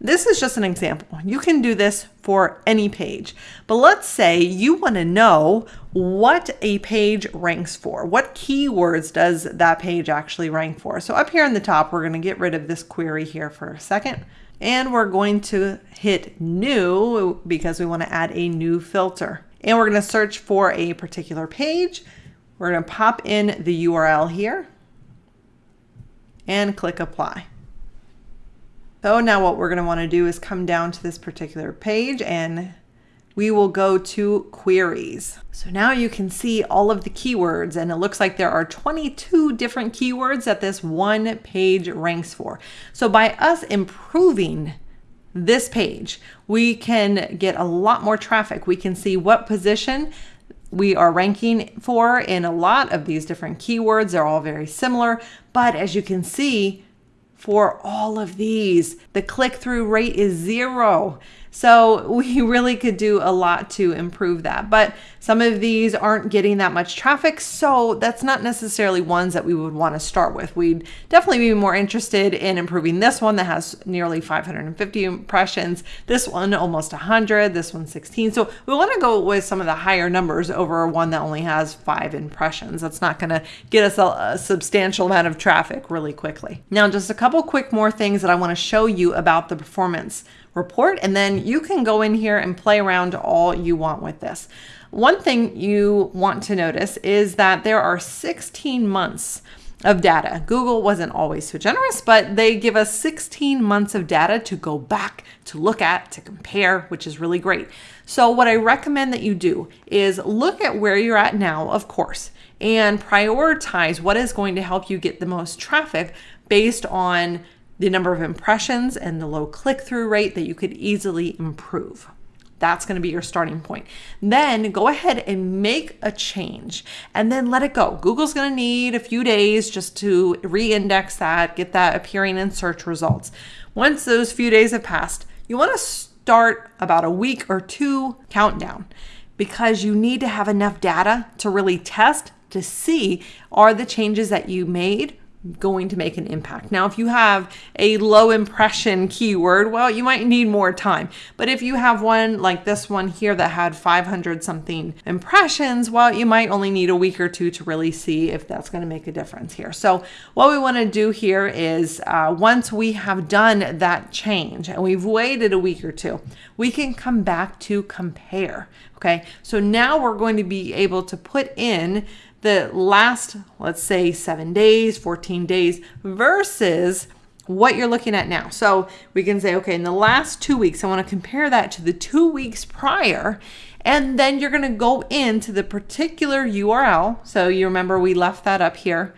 This is just an example. You can do this for any page. But let's say you want to know what a page ranks for. What keywords does that page actually rank for? So up here in the top, we're going to get rid of this query here for a second. And we're going to hit new because we want to add a new filter. And we're going to search for a particular page. We're going to pop in the URL here and click apply. So now what we're going to want to do is come down to this particular page and we will go to queries. So now you can see all of the keywords and it looks like there are 22 different keywords that this one page ranks for. So by us improving this page, we can get a lot more traffic. We can see what position we are ranking for in a lot of these different keywords. They're all very similar, but as you can see, for all of these. The click through rate is zero. So we really could do a lot to improve that. But some of these aren't getting that much traffic, so that's not necessarily ones that we would want to start with. We'd definitely be more interested in improving this one that has nearly 550 impressions, this one almost 100, this one 16. So we want to go with some of the higher numbers over one that only has five impressions. That's not going to get us a, a substantial amount of traffic really quickly. Now, just a couple quick more things that I want to show you about the performance report, and then you can go in here and play around all you want with this. One thing you want to notice is that there are 16 months of data. Google wasn't always so generous, but they give us 16 months of data to go back, to look at, to compare, which is really great. So what I recommend that you do is look at where you're at now, of course, and prioritize what is going to help you get the most traffic based on the number of impressions and the low click through rate that you could easily improve. That's going to be your starting point. Then go ahead and make a change and then let it go. Google's going to need a few days just to re index that, get that appearing in search results. Once those few days have passed, you want to start about a week or two countdown because you need to have enough data to really test to see are the changes that you made going to make an impact. Now, if you have a low impression keyword, well, you might need more time. But if you have one like this one here that had 500 something impressions, well, you might only need a week or two to really see if that's going to make a difference here. So, what we want to do here is uh, once we have done that change and we've waited a week or two, we can come back to compare. Okay, so now we're going to be able to put in the last, let's say, seven days, 14 days versus what you're looking at now. So we can say, okay, in the last two weeks, I want to compare that to the two weeks prior. And then you're going to go into the particular URL. So you remember we left that up here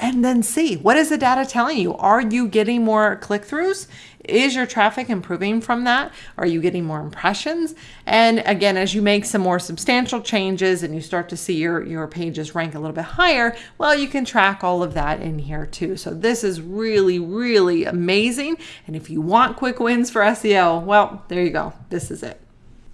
and then see what is the data telling you? Are you getting more click throughs? Is your traffic improving from that? Are you getting more impressions? And again, as you make some more substantial changes and you start to see your, your pages rank a little bit higher, well, you can track all of that in here too. So this is really, really amazing. And if you want quick wins for SEO, well, there you go. This is it.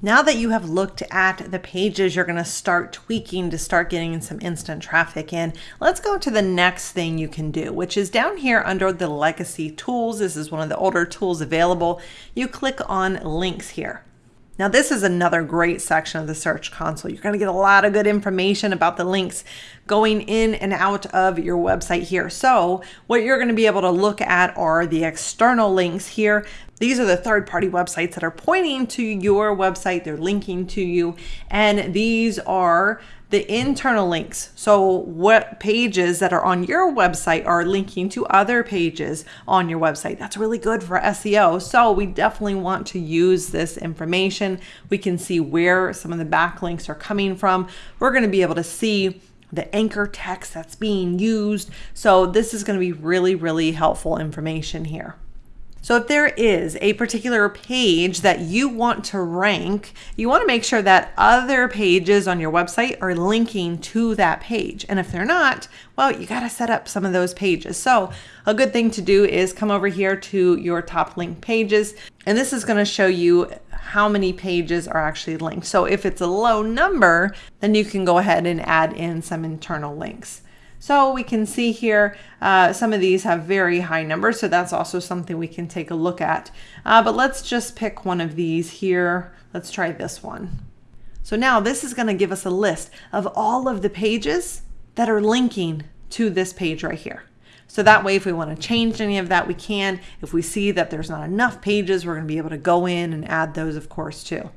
Now that you have looked at the pages you're going to start tweaking to start getting some instant traffic in, let's go to the next thing you can do, which is down here under the legacy tools. This is one of the older tools available. You click on links here. Now, this is another great section of the Search Console. You're going to get a lot of good information about the links going in and out of your website here. So, what you're going to be able to look at are the external links here. These are the third party websites that are pointing to your website, they're linking to you, and these are the internal links. So, what pages that are on your website are linking to other pages on your website? That's really good for SEO. So, we definitely want to use this information. We can see where some of the backlinks are coming from. We're going to be able to see the anchor text that's being used. So, this is going to be really, really helpful information here. So if there is a particular page that you want to rank, you want to make sure that other pages on your website are linking to that page. And if they're not, well, you got to set up some of those pages. So a good thing to do is come over here to your top link pages. And this is going to show you how many pages are actually linked. So if it's a low number, then you can go ahead and add in some internal links. So we can see here, uh, some of these have very high numbers, so that's also something we can take a look at. Uh, but let's just pick one of these here. Let's try this one. So now this is gonna give us a list of all of the pages that are linking to this page right here. So that way, if we want to change any of that, we can. If we see that there's not enough pages, we're going to be able to go in and add those, of course, too.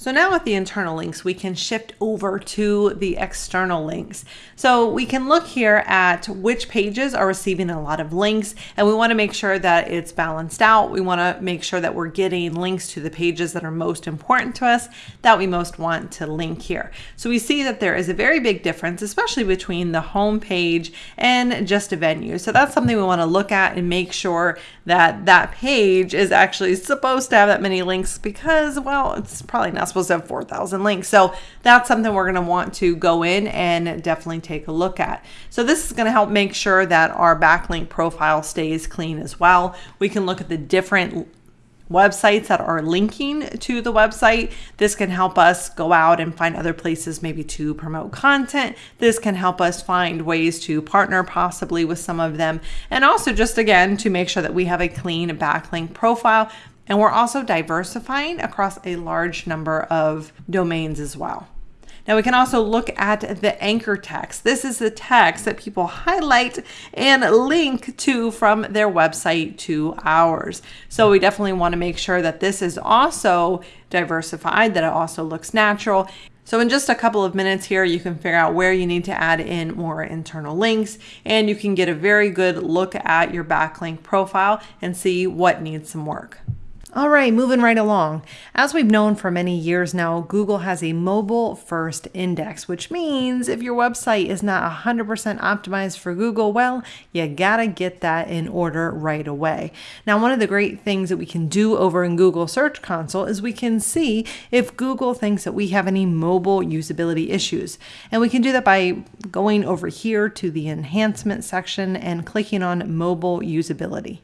So now with the internal links, we can shift over to the external links. So we can look here at which pages are receiving a lot of links and we wanna make sure that it's balanced out. We wanna make sure that we're getting links to the pages that are most important to us that we most want to link here. So we see that there is a very big difference, especially between the home page and just a venue. So that's something we wanna look at and make sure that that page is actually supposed to have that many links because, well, it's probably not supposed to have 4,000 links. So that's something we're going to want to go in and definitely take a look at. So this is going to help make sure that our backlink profile stays clean as well. We can look at the different websites that are linking to the website. This can help us go out and find other places maybe to promote content. This can help us find ways to partner possibly with some of them. And also just again, to make sure that we have a clean backlink profile and we're also diversifying across a large number of domains as well. Now we can also look at the anchor text. This is the text that people highlight and link to from their website to ours. So we definitely want to make sure that this is also diversified, that it also looks natural. So in just a couple of minutes here, you can figure out where you need to add in more internal links and you can get a very good look at your backlink profile and see what needs some work. All right, moving right along. As we've known for many years now, Google has a mobile first index, which means if your website is not 100% optimized for Google, well, you gotta get that in order right away. Now, one of the great things that we can do over in Google Search Console is we can see if Google thinks that we have any mobile usability issues. And we can do that by going over here to the enhancement section and clicking on mobile usability.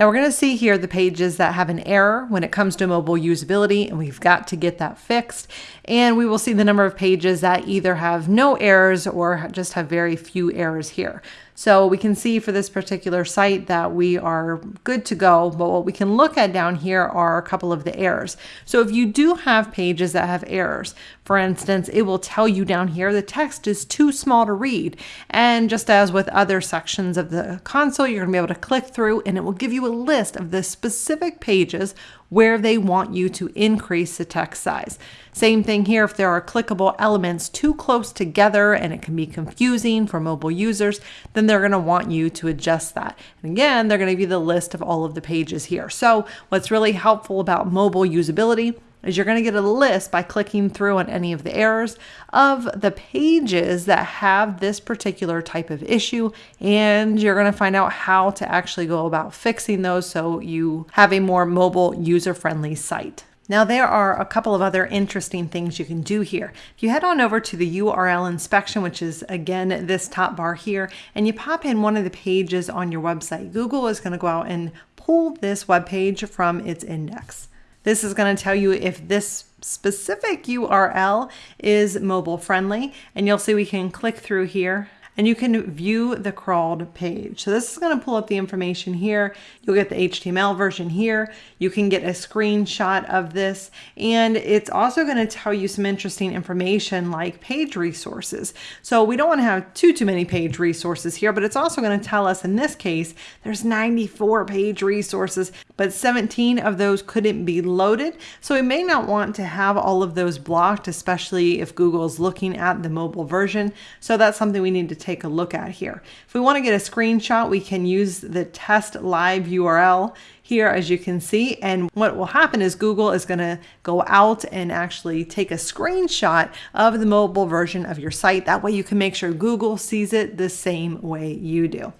Now we're going to see here the pages that have an error when it comes to mobile usability, and we've got to get that fixed. And we will see the number of pages that either have no errors or just have very few errors here. So we can see for this particular site that we are good to go, but what we can look at down here are a couple of the errors. So if you do have pages that have errors, for instance, it will tell you down here the text is too small to read. And just as with other sections of the console, you're gonna be able to click through and it will give you a list of the specific pages where they want you to increase the text size. Same thing here, if there are clickable elements too close together and it can be confusing for mobile users, then they're gonna want you to adjust that. And again, they're gonna give you the list of all of the pages here. So what's really helpful about mobile usability is you're going to get a list by clicking through on any of the errors of the pages that have this particular type of issue and you're going to find out how to actually go about fixing those so you have a more mobile user-friendly site. Now there are a couple of other interesting things you can do here. If you head on over to the URL inspection, which is again this top bar here, and you pop in one of the pages on your website, Google is going to go out and pull this web page from its index. This is going to tell you if this specific URL is mobile friendly and you'll see we can click through here and you can view the crawled page. So this is going to pull up the information here. You'll get the HTML version here. You can get a screenshot of this and it's also going to tell you some interesting information like page resources. So we don't want to have too, too many page resources here, but it's also going to tell us in this case, there's 94 page resources, but 17 of those couldn't be loaded. So we may not want to have all of those blocked, especially if Google is looking at the mobile version. So that's something we need to take a look at here. If we want to get a screenshot, we can use the test live URL here, as you can see. And what will happen is Google is going to go out and actually take a screenshot of the mobile version of your site. That way you can make sure Google sees it the same way you do.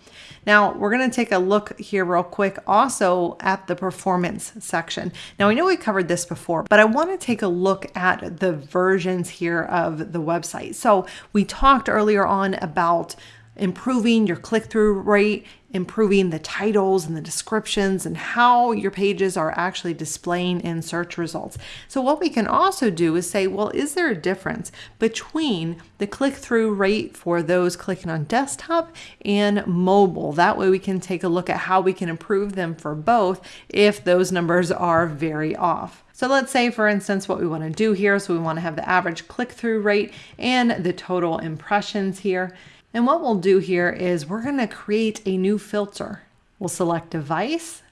Now we're going to take a look here real quick also at the performance section. Now I know we covered this before, but I want to take a look at the versions here of the website. So we talked earlier on about improving your click-through rate, improving the titles and the descriptions and how your pages are actually displaying in search results. So what we can also do is say, well, is there a difference between the click-through rate for those clicking on desktop and mobile? That way we can take a look at how we can improve them for both if those numbers are very off. So let's say, for instance, what we want to do here. So we want to have the average click-through rate and the total impressions here. And what we'll do here is we're going to create a new filter. We'll select device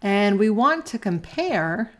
and we want to compare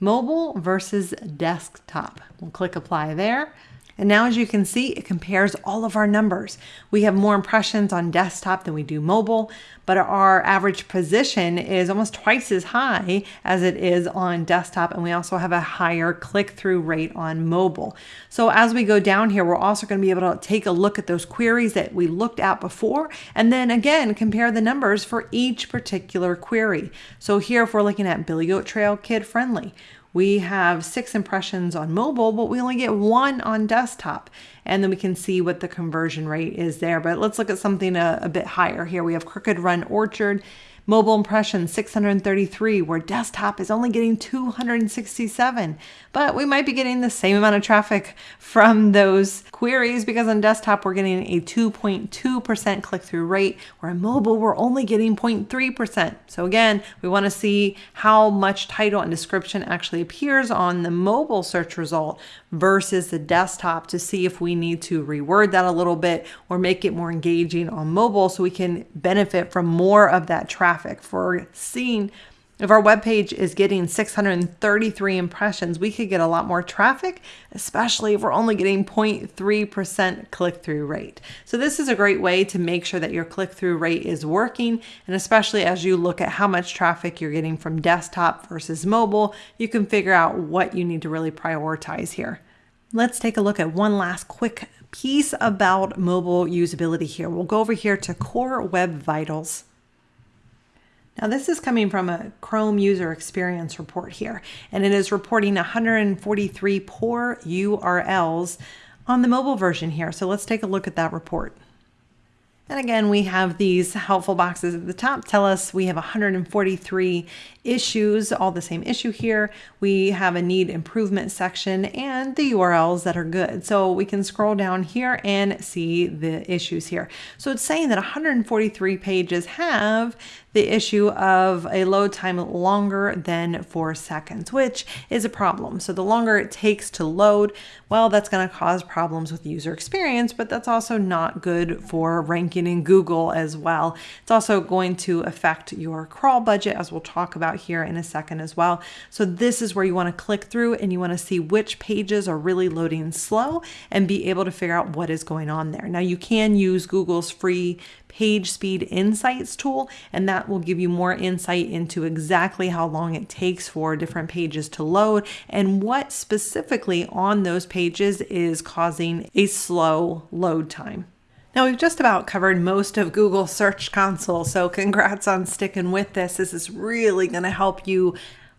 mobile versus desktop. We'll click apply there. And now as you can see, it compares all of our numbers. We have more impressions on desktop than we do mobile, but our average position is almost twice as high as it is on desktop. And we also have a higher click-through rate on mobile. So as we go down here, we're also gonna be able to take a look at those queries that we looked at before, and then again, compare the numbers for each particular query. So here, if we're looking at Billy Goat Trail Kid Friendly, we have six impressions on mobile, but we only get one on desktop. And then we can see what the conversion rate is there. But let's look at something a, a bit higher here. We have Crooked Run Orchard Mobile impressions 633, where desktop is only getting 267. But we might be getting the same amount of traffic from those queries because on desktop we're getting a 2.2% click-through rate, where on mobile we're only getting 0.3%. So again, we want to see how much title and description actually appears on the mobile search result versus the desktop to see if we need to reword that a little bit or make it more engaging on mobile so we can benefit from more of that traffic for seeing If our web page is getting 633 impressions, we could get a lot more traffic, especially if we're only getting 0.3% click through rate. So, this is a great way to make sure that your click through rate is working. And especially as you look at how much traffic you're getting from desktop versus mobile, you can figure out what you need to really prioritize here. Let's take a look at one last quick piece about mobile usability here. We'll go over here to Core Web Vitals. Now, this is coming from a Chrome user experience report here, and it is reporting 143 poor URLs on the mobile version here. So let's take a look at that report. And again, we have these helpful boxes at the top tell us we have 143 issues, all the same issue here. We have a need improvement section and the URLs that are good. So we can scroll down here and see the issues here. So it's saying that 143 pages have the issue of a load time longer than four seconds, which is a problem. So the longer it takes to load, well, that's going to cause problems with user experience, but that's also not good for ranking in Google as well. It's also going to affect your crawl budget, as we'll talk about here in a second as well. So this is where you want to click through and you want to see which pages are really loading slow and be able to figure out what is going on there. Now you can use Google's free Page Speed Insights tool, and that will give you more insight into exactly how long it takes for different pages to load and what specifically on those pages is causing a slow load time. Now, we've just about covered most of Google Search Console, so congrats on sticking with this. This is really going to help you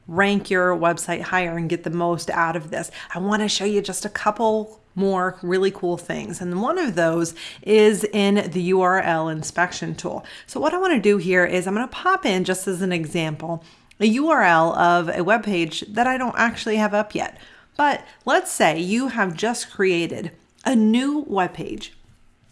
rank your website higher and get the most out of this. I want to show you just a couple more really cool things. And one of those is in the URL inspection tool. So what I want to do here is I'm going to pop in just as an example a URL of a web page that I don't actually have up yet. But let's say you have just created a new web page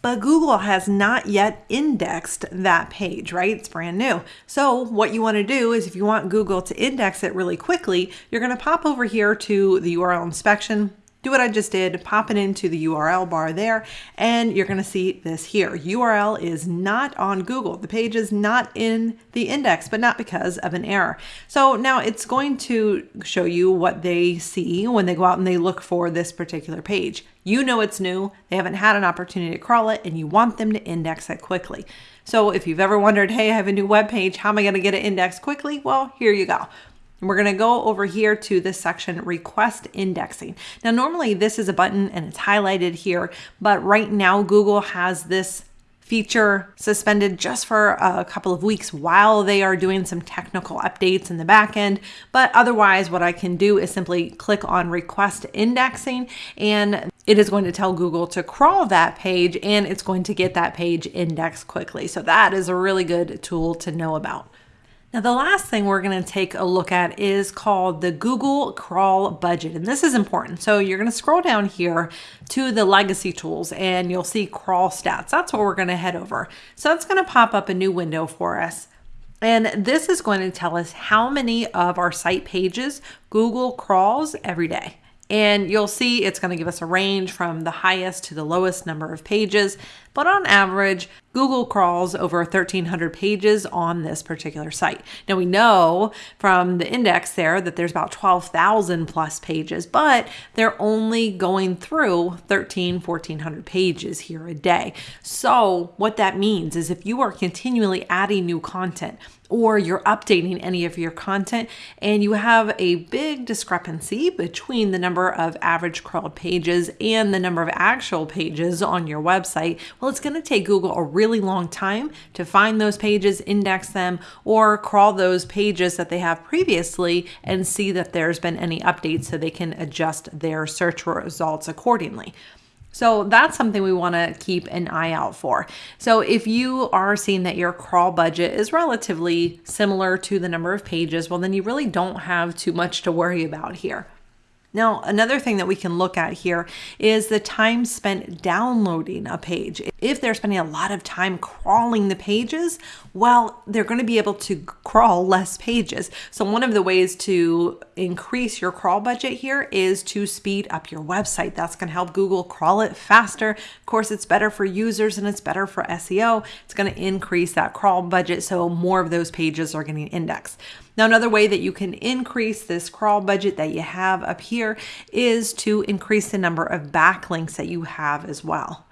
but Google has not yet indexed that page, right? It's brand new. So what you want to do is if you want Google to index it really quickly, you're going to pop over here to the URL inspection, do what I just did, pop it into the URL bar there, and you're gonna see this here. URL is not on Google. The page is not in the index, but not because of an error. So now it's going to show you what they see when they go out and they look for this particular page. You know it's new, they haven't had an opportunity to crawl it, and you want them to index it quickly. So if you've ever wondered, hey, I have a new web page, how am I gonna get it indexed quickly? Well, here you go. We're going to go over here to this section, request indexing. Now, normally this is a button and it's highlighted here, but right now Google has this feature suspended just for a couple of weeks while they are doing some technical updates in the back end. But otherwise, what I can do is simply click on request indexing and it is going to tell Google to crawl that page and it's going to get that page indexed quickly. So that is a really good tool to know about. Now, the last thing we're going to take a look at is called the Google Crawl Budget. And this is important. So you're going to scroll down here to the legacy tools and you'll see crawl stats. That's what we're going to head over. So that's going to pop up a new window for us. And this is going to tell us how many of our site pages Google crawls every day. And you'll see it's going to give us a range from the highest to the lowest number of pages. But on average, Google crawls over 1,300 pages on this particular site. Now we know from the index there that there's about 12,000 plus pages, but they're only going through 13, 1,400 pages here a day. So what that means is if you are continually adding new content, or you're updating any of your content and you have a big discrepancy between the number of average crawled pages and the number of actual pages on your website, well, it's going to take Google a really long time to find those pages, index them, or crawl those pages that they have previously and see that there's been any updates so they can adjust their search results accordingly. So that's something we want to keep an eye out for. So if you are seeing that your crawl budget is relatively similar to the number of pages, well, then you really don't have too much to worry about here. Now, another thing that we can look at here is the time spent downloading a page. if they're spending a lot of time crawling the pages, well, they're going to be able to crawl less pages. So, one of the ways to increase your crawl budget here is to speed up your website. That's going to help Google crawl it faster. Of course, it's better for users and it's better for SEO. It's going to increase that crawl budget so more of those pages are getting indexed. Now, another way that you can increase this crawl budget that you have up here is to increase the number of backlinks that you have as well.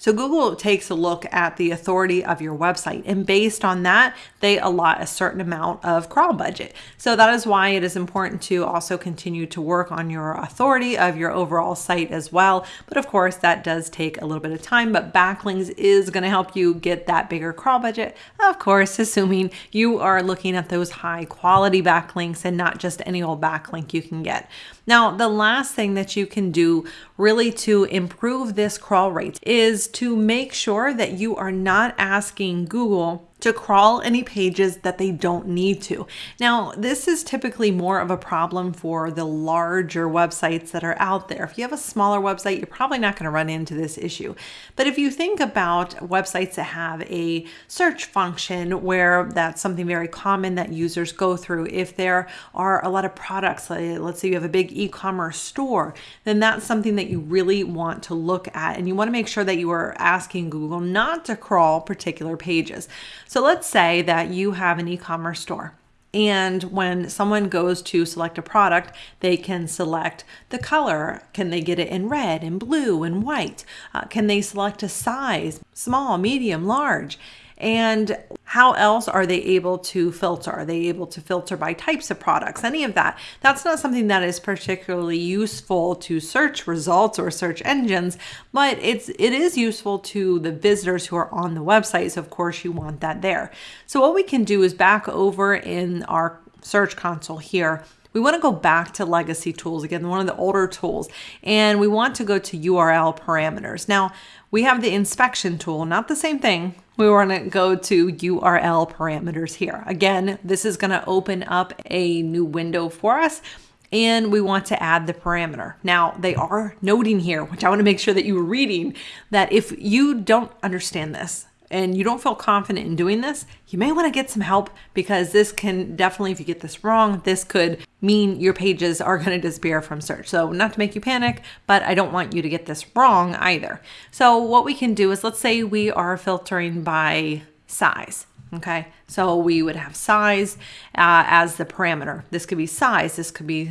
So Google takes a look at the authority of your website, and based on that, they allot a certain amount of crawl budget. So that is why it is important to also continue to work on your authority of your overall site as well. But of course, that does take a little bit of time, but backlinks is going to help you get that bigger crawl budget. Of course, assuming you are looking at those high quality backlinks and not just any old backlink you can get. Now, the last thing that you can do really to improve this crawl rate is to make sure that you are not asking Google to crawl any pages that they don't need to. Now, this is typically more of a problem for the larger websites that are out there. If you have a smaller website, you're probably not going to run into this issue. But if you think about websites that have a search function where that's something very common that users go through, if there are a lot of products, let's say you have a big e commerce store, then that's something that you really want to look at. And you want to make sure that you are asking Google not to crawl particular pages. So let's say that you have an e commerce store. And when someone goes to select a product, they can select the color. Can they get it in red and blue and white? Uh, can they select a size, small, medium, large? And how else are they able to filter? Are they able to filter by types of products? Any of that. That's not something that is particularly useful to search results or search engines, but it's it is useful to the visitors who are on the website. So of course you want that there. So what we can do is back over in our search console here we want to go back to legacy tools again, one of the older tools, and we want to go to URL parameters. Now, we have the inspection tool, not the same thing. We want to go to URL parameters here. Again, this is going to open up a new window for us and we want to add the parameter. Now, they are noting here, which I want to make sure that you are reading, that if you don't understand this, and you don't feel confident in doing this, you may want to get some help because this can definitely, if you get this wrong, this could mean your pages are going to disappear from search. So, not to make you panic, but I don't want you to get this wrong either. So, what we can do is let's say we are filtering by size. Okay, so we would have size uh, as the parameter. This could be size, this could be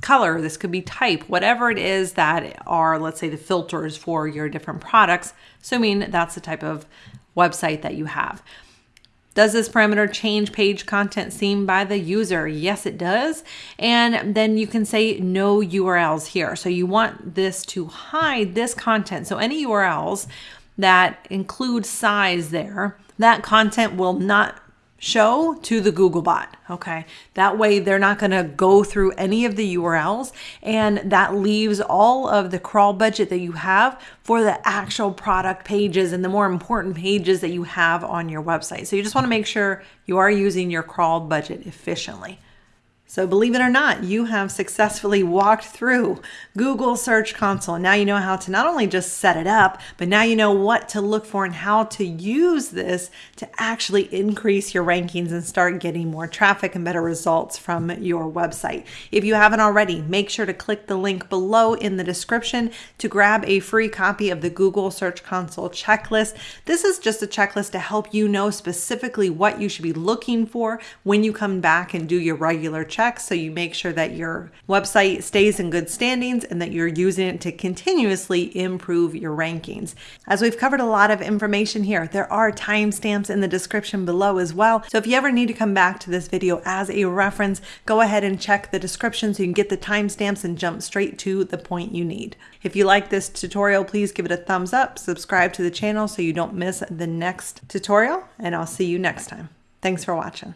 color, this could be type, whatever it is that are, let's say, the filters for your different products, assuming that's the type of website that you have. Does this parameter change page content seen by the user? Yes, it does. And then you can say no URLs here. So you want this to hide this content. So any URLs that include size there, that content will not show to the Googlebot. Okay. That way they're not going to go through any of the URLs and that leaves all of the crawl budget that you have for the actual product pages and the more important pages that you have on your website. So you just want to make sure you are using your crawl budget efficiently. So, believe it or not, you have successfully walked through Google Search Console. Now you know how to not only just set it up, but now you know what to look for and how to use this to actually increase your rankings and start getting more traffic and better results from your website. If you haven't already, make sure to click the link below in the description to grab a free copy of the Google Search Console checklist. This is just a checklist to help you know specifically what you should be looking for when you come back and do your regular check checks so you make sure that your website stays in good standings and that you're using it to continuously improve your rankings. As we've covered a lot of information here, there are timestamps in the description below as well. So if you ever need to come back to this video as a reference, go ahead and check the description so you can get the timestamps and jump straight to the point you need. If you like this tutorial, please give it a thumbs up, subscribe to the channel so you don't miss the next tutorial, and I'll see you next time. Thanks for watching.